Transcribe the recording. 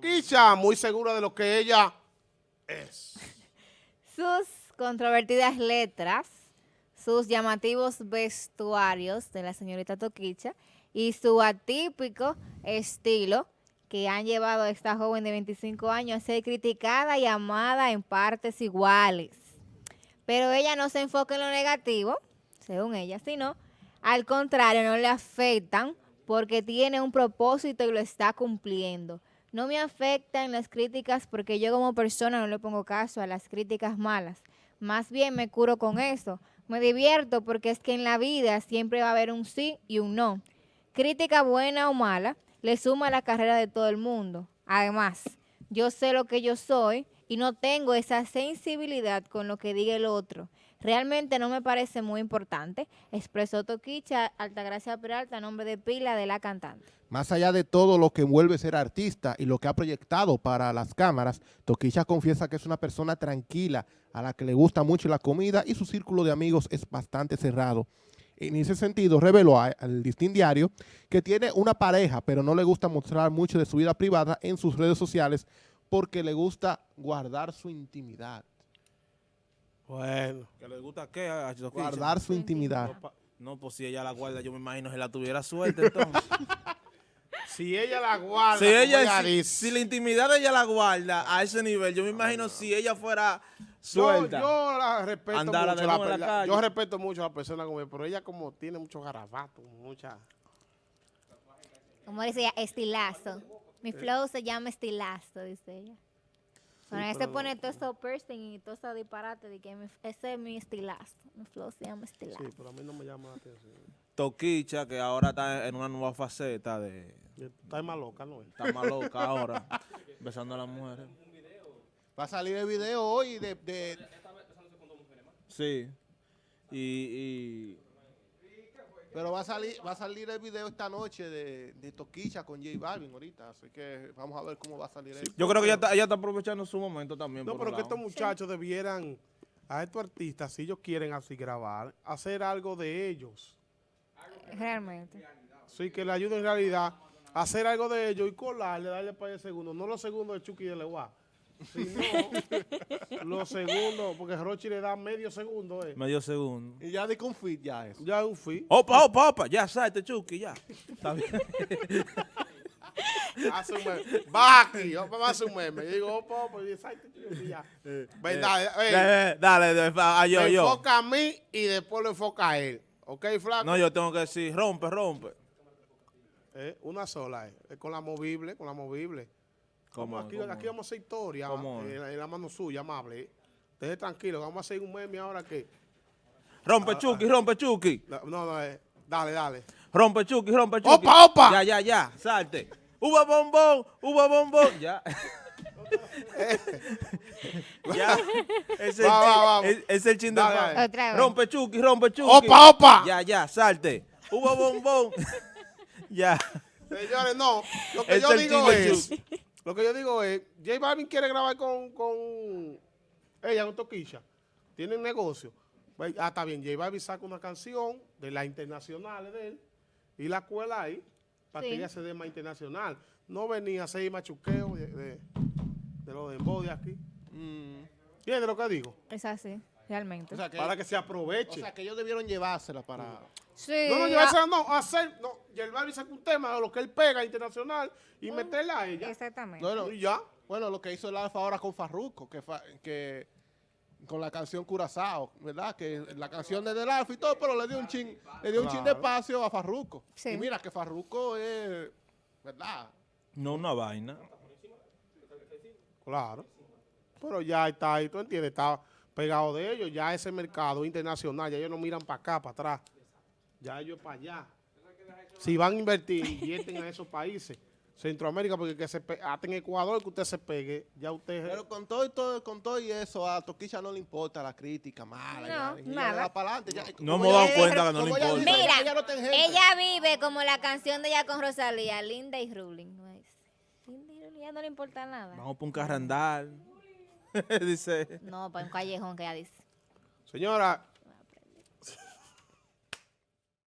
Toquicha, muy segura de lo que ella es. Sus controvertidas letras, sus llamativos vestuarios de la señorita Toquicha y su atípico estilo que han llevado a esta joven de 25 años a ser criticada y amada en partes iguales. Pero ella no se enfoca en lo negativo, según ella, sino al contrario, no le afectan porque tiene un propósito y lo está cumpliendo. No me afectan las críticas porque yo como persona no le pongo caso a las críticas malas. Más bien me curo con eso. Me divierto porque es que en la vida siempre va a haber un sí y un no. Crítica buena o mala le suma a la carrera de todo el mundo. Además, yo sé lo que yo soy y no tengo esa sensibilidad con lo que diga el otro. Realmente no me parece muy importante, expresó Toquicha Altagracia Peralta, nombre de pila de la cantante. Más allá de todo lo que envuelve ser artista y lo que ha proyectado para las cámaras, Toquicha confiesa que es una persona tranquila, a la que le gusta mucho la comida y su círculo de amigos es bastante cerrado. En ese sentido, reveló al Distin Diario que tiene una pareja, pero no le gusta mostrar mucho de su vida privada en sus redes sociales porque le gusta guardar su intimidad. Bueno. ¿Que le gusta qué? a? Guardar su intimidad. No, pues si ella la guarda, yo me imagino que la tuviera suelta entonces. Si ella la guarda, si, ella, si, la intimidad de ella la guarda a ese nivel, yo me imagino si ella fuera suelta. yo la respeto mucho. la la yo respeto mucho a la persona como ella, pero ella como tiene mucho garabato, mucha... Como dice ella, estilazo. Mi flow se llama estilazo, dice ella. Bueno, pone todo eso piercing y todo eso disparate de que mi- ese es mi estilazo. Mi flow se llama estilazo. Sí, pero a mí no me llama la atención. Toquicha, que ahora está en una nueva faceta de... Está más loca, ¿no? es? Está más loca ahora, besando a las mujeres. Va a salir el video hoy de, de- Sí. Y, y pero va a salir va a salir el video esta noche de, de Toquicha con J Balvin ahorita, así que vamos a ver cómo va a salir eso. yo creo que ella está, ella está aprovechando su momento también. No, por pero que lado. estos muchachos debieran, a estos artistas, si ellos quieren así grabar, hacer algo de ellos. Realmente. Sí, que le ayuden en realidad a hacer algo de ellos y colarle, darle para el segundo. No los segundos de Chucky y de Leguá, sino los segundos, porque Rochi le da medio segundo, eh. Medio segundo. Y ya de confit ya eso. Ya es un fin. Opa, opa, opa, ya salte, Chucky, ya. Está bien. Hace un meme. Va aquí, opa, va a hacer un meme. Y digo, opa, opa, y dice, "Ay, te quiero", y ya. Ven, dale, ey, Eh, Dale, dale, a yo, me yo. enfoca a mí y después lo enfoca a él. ¿Ok, flaco? No, yo tengo que decir, rompe, rompe. Eh, una sola, eh. Es con la movible, con la movible. ¿Cómo Vamos, aquí, vamos a hacer historia en, la- en la mano suya, amable. Deje tranquilo, vamos a hacer un meme ahora que... Rompe, Ah, Chucky, rompe, Chucky. No, no, eh, dale, dale. Rompe, Chucky, rompe, Chucky. ¡Opa, opa! Ya, ya, ya, salte. Uva bombón, uva bombón. Ya. ya. Es el, Va, va, chin- va. es- es el chin de Dale, fama. dale. Otra vez. Rompe, Chucky, rompe, Chucky. ¡Opa, opa! Ya, ya, salte. Uva bombón. ya. Señores, no. Lo que Es yo digo es... Lo que yo digo es... J Balvin quiere grabar con... con ella, con Toquilla. Tienen negocio. Pues, Ah, está bien. J Balvin saca una canción de las internacionales de él y la cuela ahí para Sí. que ella se dé más internacional. No venía a hacer machuqueo de, de, de lo de Embo de aquí. Mm, ¿Entiendes lo que digo? Es así, realmente. o, sea que, Para que se o aproveche. sea que ellos debieron llevársela para... sí, no, no, llevársela, no, hacer, no, y el Balvin saca un tema de lo que él pega internacional y meterla a ella. Exactamente. No, no, Y ya. Bueno, lo que hizo el Alfa ahora con Farruko, que, fa- que con la canción Curazao, ¿verdad? Que la canción es del Alfa y todo, pero le dio un chin, le dio un chin de espacio a Farruko. Sí. Y mira que Farruko es, ¿verdad? No una vaina. Claro. Pero ya está ahí, tú entiendes, está pegado de ellos. Ya ese mercado internacional, ya ellos no miran para acá, para atrás. Ya ellos para allá. Si van a invertir, invierten a esos países. Centroamérica, porque que se hasta en Ecuador que usted se pegue, ya usted... Pero con todo y todo, con todo y eso, a Toquilla no le importa la crítica mala. No, ya, nada. adelante. ya. No hemos dado cuenta que no le importa. Mira, ella no ella vive como la canción de ella con Rosalía, Linda y Ruling. ¿no es? Linda y Ruling, ella no le importa nada. Vamos por un carrandal. Dice. No, para un callejón que ella dice. Señora,